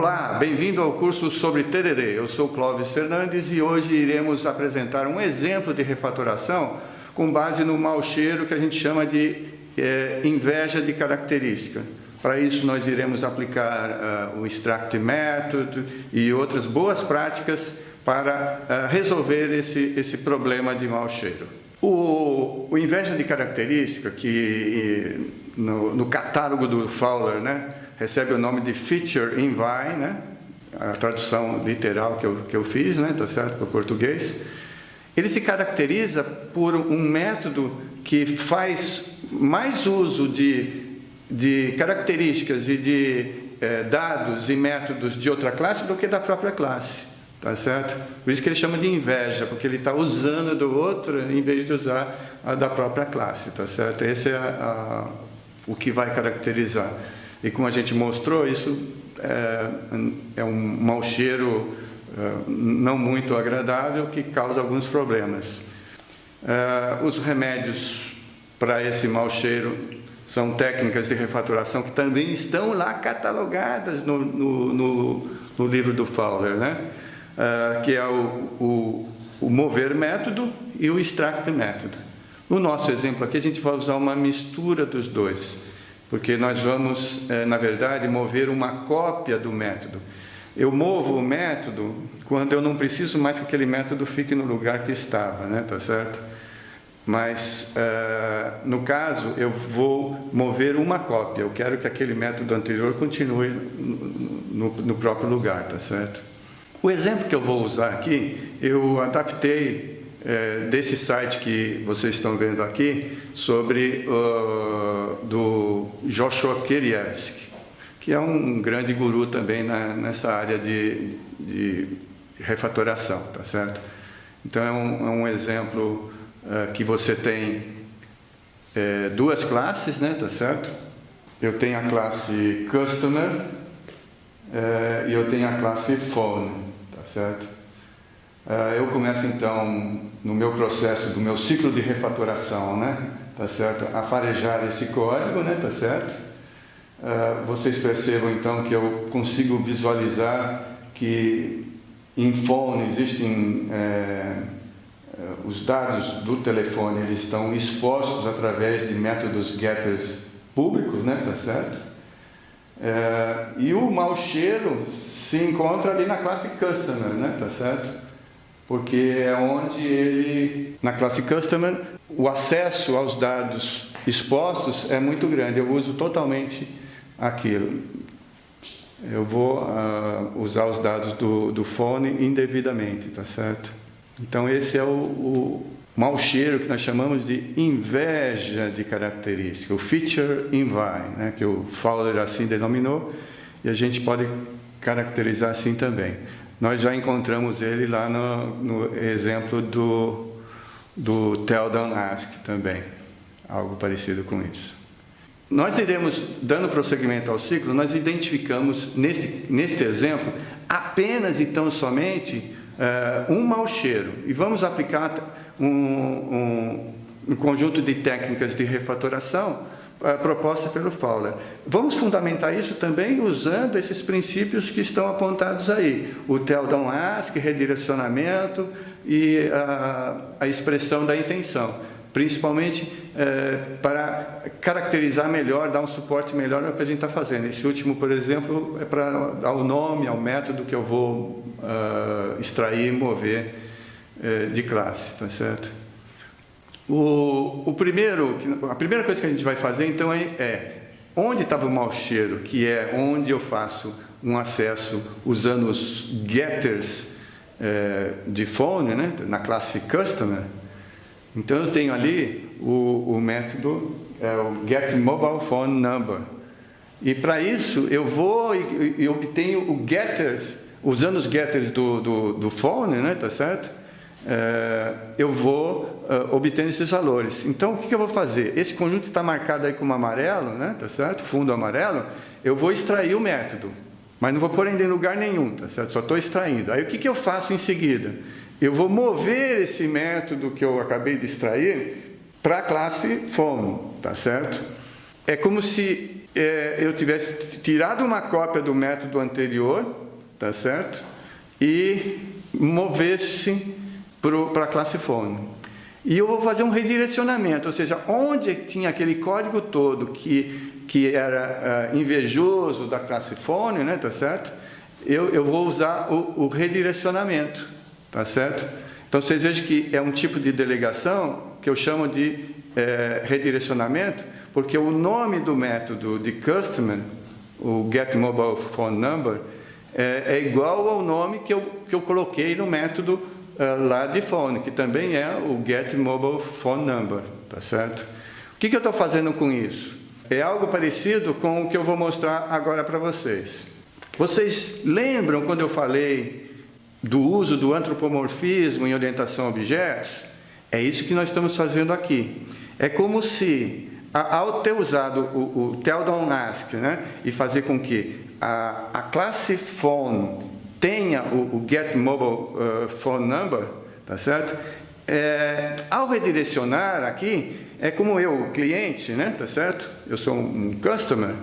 Olá, bem-vindo ao curso sobre TDD. Eu sou Clóvis Fernandes e hoje iremos apresentar um exemplo de refatoração com base no mau cheiro que a gente chama de é, inveja de característica. Para isso, nós iremos aplicar uh, o Extract Method e outras boas práticas para uh, resolver esse, esse problema de mau cheiro. O, o inveja de característica, que no, no catálogo do Fowler, né, recebe o nome de Feature Envy, né? a tradução literal que eu, que eu fiz, né? tá certo, para o português. Ele se caracteriza por um método que faz mais uso de, de características e de eh, dados e métodos de outra classe do que da própria classe, tá certo? Por isso que ele chama de inveja, porque ele está usando do outro em vez de usar a da própria classe, tá certo? Esse é a, a, o que vai caracterizar. E como a gente mostrou, isso é, é um mau cheiro é, não muito agradável que causa alguns problemas. É, os remédios para esse mau cheiro são técnicas de refatoração que também estão lá catalogadas no, no, no, no livro do Fowler, né? É, que é o, o, o mover método e o extract método. No nosso exemplo aqui, a gente vai usar uma mistura dos dois porque nós vamos, é, na verdade, mover uma cópia do método. Eu movo o método quando eu não preciso mais que aquele método fique no lugar que estava, né? tá certo? Mas, é, no caso, eu vou mover uma cópia. Eu quero que aquele método anterior continue no, no próprio lugar, tá certo? O exemplo que eu vou usar aqui, eu adaptei é, desse site que vocês estão vendo aqui, sobre uh, do Joshua Kerievsky, que é um grande guru também na, nessa área de, de refatoração, tá certo? Então é um, é um exemplo uh, que você tem é, duas classes, né, tá certo? Eu tenho a classe Customer é, e eu tenho a classe Phone, tá certo? Ah, eu começo então no meu processo do meu ciclo de refatoração, né? Tá certo? A farejar esse código, né? Tá certo? Ah, vocês percebam então que eu consigo visualizar que em phone existem é, os dados do telefone, eles estão expostos através de métodos getters públicos, né? Tá certo? É, e o mau cheiro se encontra ali na classe customer, né? Tá certo? Porque é onde ele, na classe Customer, o acesso aos dados expostos é muito grande. Eu uso totalmente aquilo. Eu vou uh, usar os dados do, do fone indevidamente, tá certo? Então esse é o, o mau cheiro que nós chamamos de inveja de característica, o feature envy, né, que o Fowler assim denominou, e a gente pode caracterizar assim também. Nós já encontramos ele lá no, no exemplo do, do Don't Ask também, algo parecido com isso. Nós iremos, dando prosseguimento ao ciclo, nós identificamos nesse, nesse exemplo apenas e tão somente uh, um mau cheiro e vamos aplicar um, um, um conjunto de técnicas de refatoração proposta pelo Fowler. Vamos fundamentar isso também usando esses princípios que estão apontados aí. O tell don't ask, redirecionamento e a, a expressão da intenção. Principalmente uh, para caracterizar melhor, dar um suporte melhor ao que a gente está fazendo. Esse último, por exemplo, é para dar o nome ao método que eu vou uh, extrair e mover de classe, tá certo? O, o primeiro, a primeira coisa que a gente vai fazer, então, é, é onde estava o mau cheiro, que é onde eu faço um acesso usando os getters é, de phone, né, na classe customer. Então, eu tenho ali o, o método, é o get mobile phone number. E para isso, eu vou e, e obtenho o getters, usando os getters do, do, do phone, né, tá certo? É, eu vou uh, obtendo esses valores. Então, o que, eu vou fazer? Esse conjunto está marcado aí como amarelo, né? tá certo? Fundo amarelo. Eu vou extrair o método, mas não vou pôr ainda em lugar nenhum, tá certo? Só estou extraindo. Aí, o que eu faço em seguida? Eu vou mover esse método que eu acabei de extrair para a classe FOMO, tá certo? É como se é, eu tivesse tirado uma cópia do método anterior, tá certo? E movesse para a classe phone. E eu vou fazer um redirecionamento, ou seja, onde tinha aquele código todo que, que era uh, invejoso da classe phone, né, tá certo? Eu, eu vou usar o, o redirecionamento, tá certo? Então, vocês vejam que é um tipo de delegação que eu chamo de é, redirecionamento, porque o nome do método de customer, o getMobilePhoneNumber, é, é igual ao nome que eu, que eu coloquei no método lá de phone, que também é o getMobilePhoneNumber, tá certo? O que, que eu estou fazendo com isso? É algo parecido com o que eu vou mostrar agora para vocês. Vocês lembram quando eu falei do uso do antropomorfismo em orientação a objetos? É isso que nós estamos fazendo aqui. É como se ao ter usado o, o tell ask né, e fazer com que a, a classe phone tenha o, o get mobile uh, phone number, tá certo? É, ao redirecionar aqui, é como eu, cliente, né, tá certo? Eu sou um customer,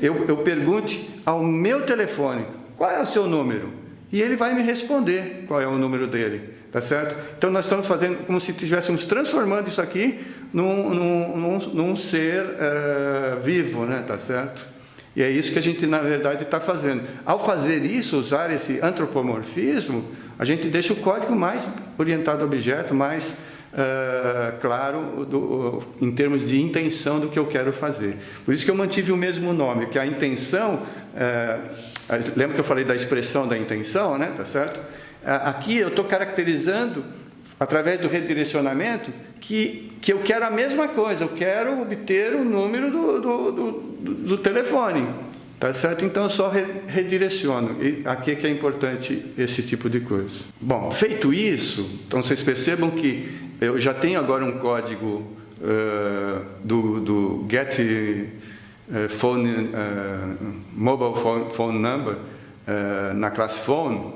eu, eu pergunte ao meu telefone, qual é o seu número? E ele vai me responder qual é o número dele, tá certo? Então nós estamos fazendo como se estivéssemos transformando isso aqui num, num, num, num ser uh, vivo, né? tá certo? E é isso que a gente, na verdade, está fazendo. Ao fazer isso, usar esse antropomorfismo, a gente deixa o código mais orientado ao objeto, mais uh, claro do, uh, em termos de intenção do que eu quero fazer. Por isso que eu mantive o mesmo nome, que a intenção, lembra que eu falei da expressão da intenção, né? tá certo? aqui eu estou caracterizando através do redirecionamento, que, que eu quero a mesma coisa, eu quero obter o número do, do, do, do telefone. Tá certo? Então eu só re, redireciono. E aqui é que é importante esse tipo de coisa. Bom, feito isso, então vocês percebam que eu já tenho agora um código uh, do, do Get uh, Phone uh, Mobile phone, phone Number na classe Phone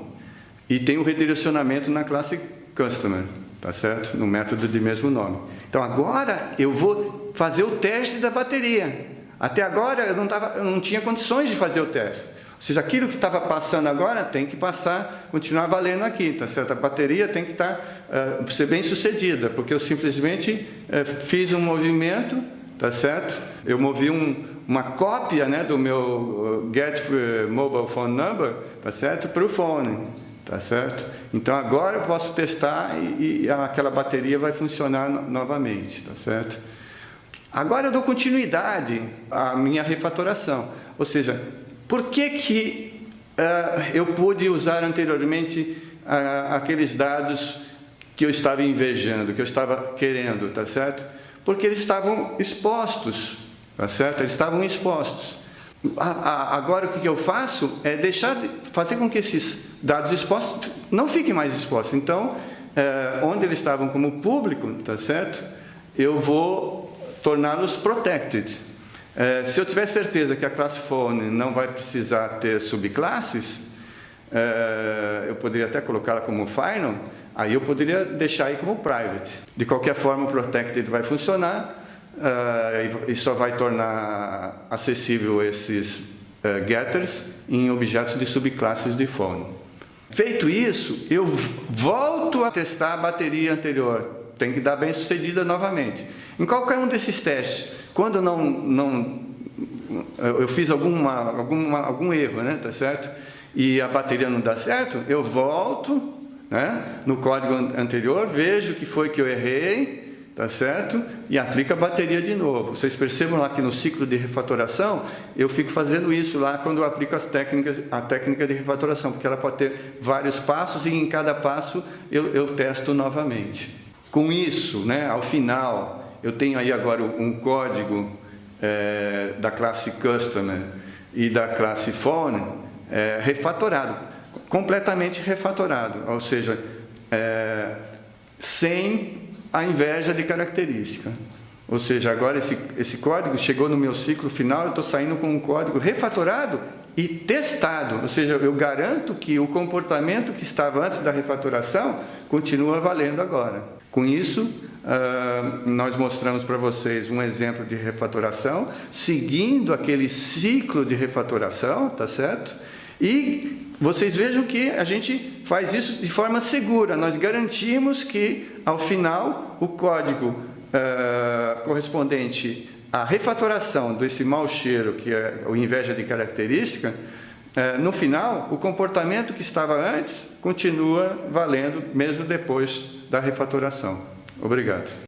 e tem o redirecionamento na classe customer, tá certo? No método de mesmo nome. Então agora eu vou fazer o teste da bateria. Até agora eu não, tava, eu não tinha condições de fazer o teste. Ou seja, aquilo que estava passando agora tem que passar, continuar valendo aqui, tá certo? A bateria tem que estar, tá, uh, ser bem sucedida, porque eu simplesmente uh, fiz um movimento, tá certo? Eu movi um, uma cópia né, do meu uh, Get Mobile Phone Number, tá certo? Para o fone. Tá certo? Então agora eu posso testar e, e aquela bateria vai funcionar no, novamente, tá certo? Agora eu dou continuidade à minha refatoração. Ou seja, por que, que uh, eu pude usar anteriormente uh, aqueles dados que eu estava invejando, que eu estava querendo, tá certo? Porque eles estavam expostos, tá certo? Eles estavam expostos. Agora o que eu faço é deixar de fazer com que esses dados expostos não fiquem mais expostos. Então, é, onde eles estavam como público, tá certo? Eu vou torná-los protected. É, se eu tiver certeza que a classe phone não vai precisar ter subclasses, é, eu poderia até colocá-la como final, aí eu poderia deixar aí como private. De qualquer forma, o protected vai funcionar uh, e só vai tornar acessível esses uh, getters em objetos de subclasses de phone. Feito isso, eu volto a testar a bateria anterior. Tem que dar bem sucedida novamente. Em qualquer um desses testes, quando não, não eu fiz alguma, alguma, algum erro, né, tá certo? E a bateria não dá certo, eu volto né, no código anterior, vejo o que foi que eu errei, tá certo? E aplica a bateria de novo. Vocês percebam lá que no ciclo de refatoração, eu fico fazendo isso lá quando eu aplico as técnicas, a técnica de refatoração, porque ela pode ter vários passos e em cada passo eu, eu testo novamente. Com isso, né, ao final, eu tenho aí agora um código é, da classe Customer e da classe Phone é, refatorado, completamente refatorado, ou seja, é, sem a inveja de característica. Ou seja, agora esse, esse código chegou no meu ciclo final, eu estou saindo com um código refatorado e testado. Ou seja, eu garanto que o comportamento que estava antes da refatoração continua valendo agora. Com isso, Uh, nós mostramos para vocês um exemplo de refatoração, seguindo aquele ciclo de refatoração, tá certo? E vocês vejam que a gente faz isso de forma segura, nós garantimos que, ao final, o código uh, correspondente à refatoração desse mau cheiro, que é o inveja de característica, uh, no final, o comportamento que estava antes continua valendo, mesmo depois da refatoração. Obrigado.